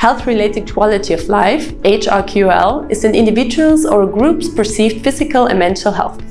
Health-related quality of life, HRQL, is an individual's or group's perceived physical and mental health.